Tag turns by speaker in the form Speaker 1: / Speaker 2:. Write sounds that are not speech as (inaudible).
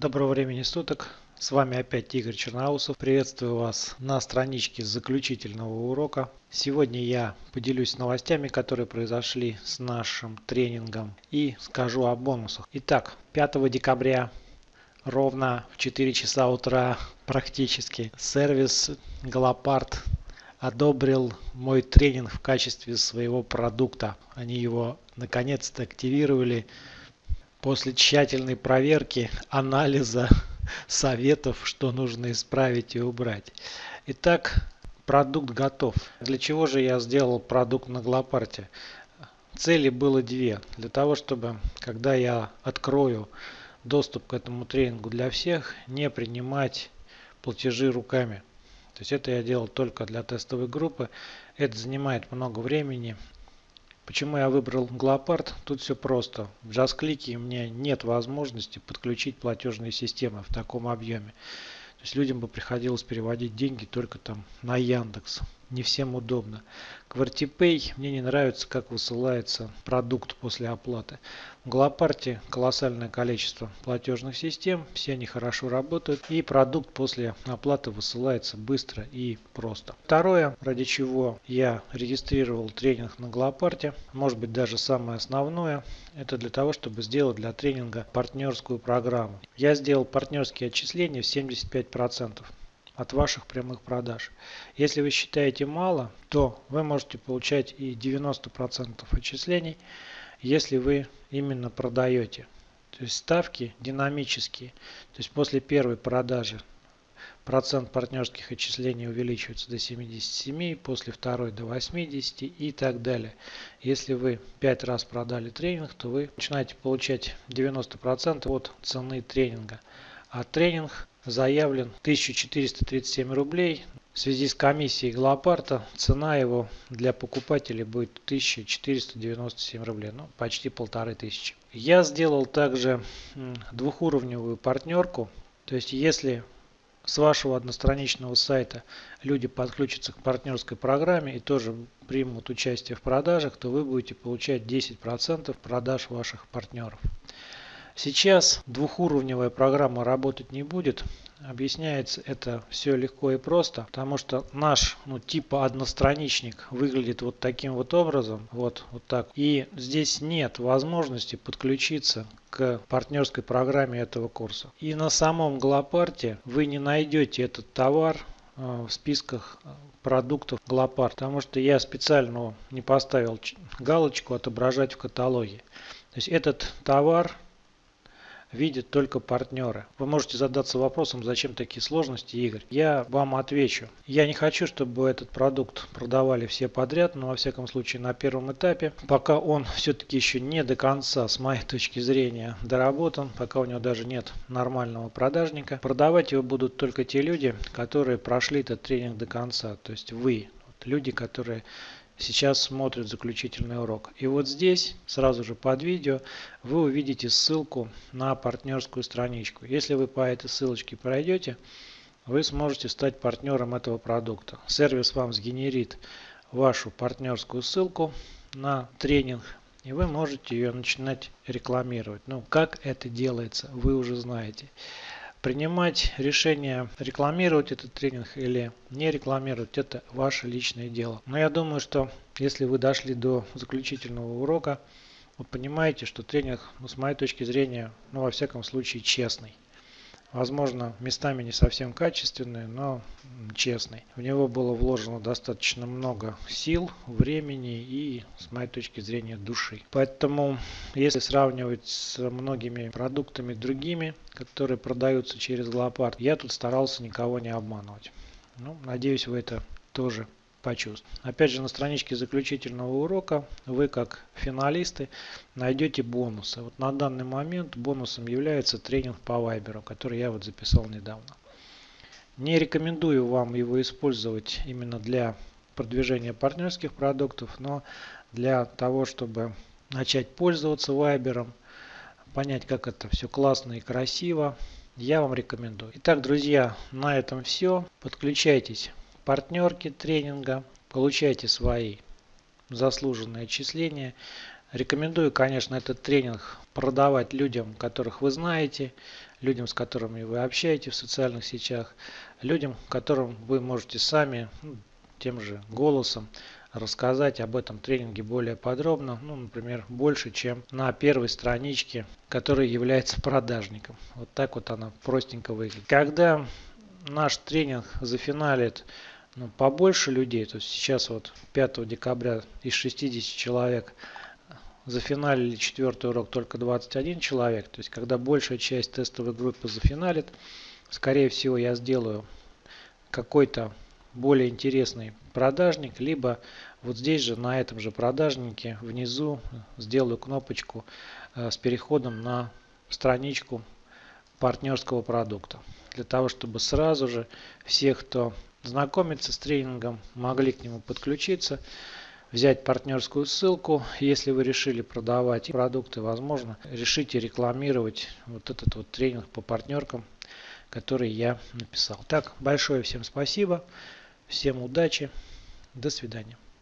Speaker 1: Доброго времени суток. С вами опять Игорь Черноусов. Приветствую вас на страничке заключительного урока. Сегодня я поделюсь новостями, которые произошли с нашим тренингом и скажу о бонусах. Итак, 5 декабря ровно в 4 часа утра практически сервис Галопард одобрил мой тренинг в качестве своего продукта. Они его наконец-то активировали после тщательной проверки, анализа, (laughs) советов, что нужно исправить и убрать. Итак, продукт готов. Для чего же я сделал продукт на Глопарте? Цели было две. Для того, чтобы, когда я открою доступ к этому тренингу для всех, не принимать платежи руками. То есть это я делал только для тестовой группы. Это занимает много времени. Почему я выбрал Глопард? Тут все просто. В JustClick у меня нет возможности подключить платежные системы в таком объеме. То есть людям бы приходилось переводить деньги только там на Яндекс не всем удобно. QWERTYPay мне не нравится, как высылается продукт после оплаты. В Глопарте колоссальное количество платежных систем, все они хорошо работают и продукт после оплаты высылается быстро и просто. Второе, ради чего я регистрировал тренинг на Глопарте, может быть даже самое основное, это для того, чтобы сделать для тренинга партнерскую программу. Я сделал партнерские отчисления в 75% от ваших прямых продаж. Если вы считаете мало, то вы можете получать и 90% отчислений, если вы именно продаете. То есть ставки динамические. То есть после первой продажи процент партнерских отчислений увеличивается до 77, после второй до 80 и так далее. Если вы 5 раз продали тренинг, то вы начинаете получать 90% от цены тренинга. А тренинг заявлен 1437 рублей. В связи с комиссией Глопарта цена его для покупателей будет 1497 рублей, ну почти полторы тысячи. Я сделал также двухуровневую партнерку, то есть если с вашего одностраничного сайта люди подключатся к партнерской программе и тоже примут участие в продажах, то вы будете получать 10% продаж ваших партнеров. Сейчас двухуровневая программа работать не будет. Объясняется это все легко и просто, потому что наш ну, типа одностраничник выглядит вот таким вот образом, вот, вот так. И здесь нет возможности подключиться к партнерской программе этого курса. И на самом Глопарте вы не найдете этот товар э, в списках продуктов Глопарт, потому что я специально не поставил галочку отображать в каталоге. То есть этот товар видят только партнеры. Вы можете задаться вопросом, зачем такие сложности, Игорь. Я вам отвечу. Я не хочу, чтобы этот продукт продавали все подряд, но во всяком случае на первом этапе, пока он (laughs) все-таки еще не до конца, с моей точки зрения, доработан, пока у него даже нет нормального продажника, продавать его будут только те люди, которые прошли этот тренинг до конца, то есть вы, люди, которые сейчас смотрят заключительный урок. И вот здесь, сразу же под видео, вы увидите ссылку на партнерскую страничку. Если вы по этой ссылочке пройдете, вы сможете стать партнером этого продукта. Сервис вам сгенерит вашу партнерскую ссылку на тренинг, и вы можете ее начинать рекламировать. Ну, как это делается, вы уже знаете принимать решение рекламировать этот тренинг или не рекламировать это ваше личное дело. Но я думаю что если вы дошли до заключительного урока вы понимаете что тренинг ну, с моей точки зрения ну во всяком случае честный возможно местами не совсем качественный но честный в него было вложено достаточно много сил времени и с моей точки зрения души. Поэтому если сравнивать с многими продуктами другими которые продаются через Глопард я тут старался никого не обманывать. Ну, надеюсь вы это тоже почувствовать. Опять же на страничке заключительного урока вы как финалисты найдете бонусы. Вот на данный момент бонусом является тренинг по Viber, который я вот записал недавно. Не рекомендую вам его использовать именно для продвижения партнерских продуктов, но для того, чтобы начать пользоваться Viber, понять, как это все классно и красиво, я вам рекомендую. Итак, друзья, на этом все. Подключайтесь партнерки тренинга, получайте свои заслуженные отчисления. Рекомендую, конечно, этот тренинг продавать людям, которых вы знаете, людям, с которыми вы общаетесь в социальных сетях, людям, которым вы можете сами ну, тем же голосом рассказать об этом тренинге более подробно, ну, например, больше, чем на первой страничке, которая является продажником. Вот так вот она простенько выглядит. Когда наш тренинг зафиналит ну, побольше людей, то есть сейчас вот 5 декабря из 60 человек зафиналили четвертый урок только 21 человек, то есть когда большая часть тестовой группы зафиналит, скорее всего я сделаю какой-то более интересный продажник, либо вот здесь же на этом же продажнике внизу сделаю кнопочку э, с переходом на страничку партнерского продукта. Для того, чтобы сразу же все, кто знакомится с тренингом, могли к нему подключиться, взять партнерскую ссылку. Если вы решили продавать продукты, возможно, решите рекламировать вот этот вот тренинг по партнеркам, который я написал. Так, большое всем спасибо. Всем удачи. До свидания.